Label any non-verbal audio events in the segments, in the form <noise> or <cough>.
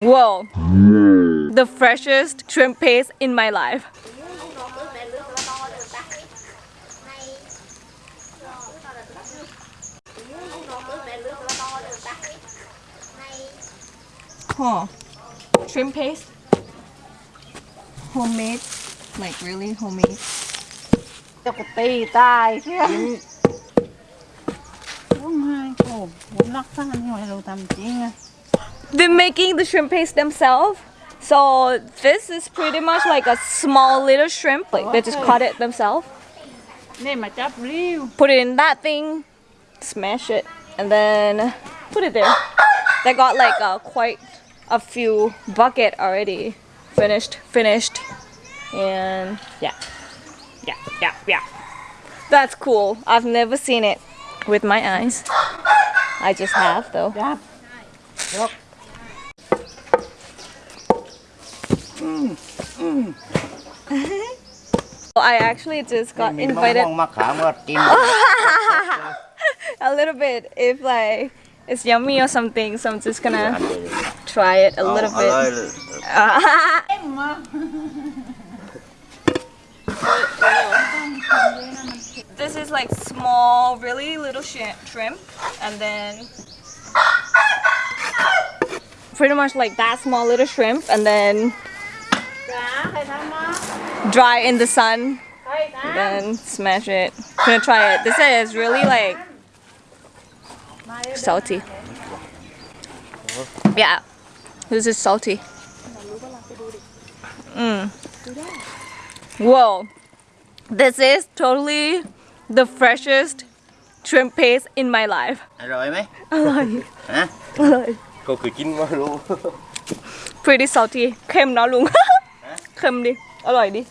Whoa. The freshest shrimp paste in my life. Huh. Shrimp paste. Homemade. Like really homemade. จะกูตีตายเชี่ยร้องไห้โอ้ผมรักษานี่ไว้เราทำจริงอะ they're making the shrimp paste themselves. So this is pretty much like a small little shrimp. Like they just cut it themselves. Put it in that thing, smash it, and then put it there. They got like a quite a few bucket already. Finished, finished, and yeah, yeah, yeah, yeah. That's cool. I've never seen it with my eyes. I just have though. Yeah. Yep. Well, I actually just got invited <laughs> a little bit. If like it's yummy or something so I'm just gonna try it a little bit. <laughs> this is like small really little shrimp and then pretty much like that small little shrimp and then dry in the sun, ใครท then smash it. Gonna try it. This is really like ำมาเร็ว salty. Yeah, this is salty. Mm. Whoa, this is totally the freshest shrimp paste in my life. อร่อยไหม ฮะ ก็คือกินมารู้ pretty salty <laughs> เค็มเนาะลุง เค็มดิ อร่อยดิ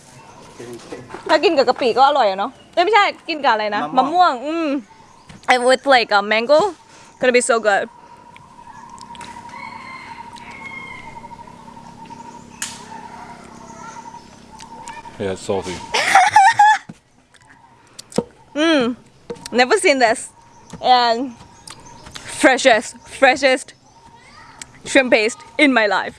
ถ้ากินกับกะปิก็อร่อยอะเนาะเอ้ยไม่ใช่ กินกับอะไรนะ มะม่วง อืม and with like a mango gonna be so good Yeah, it's salty. <laughs> never seen this and freshest freshest shrimp paste in my life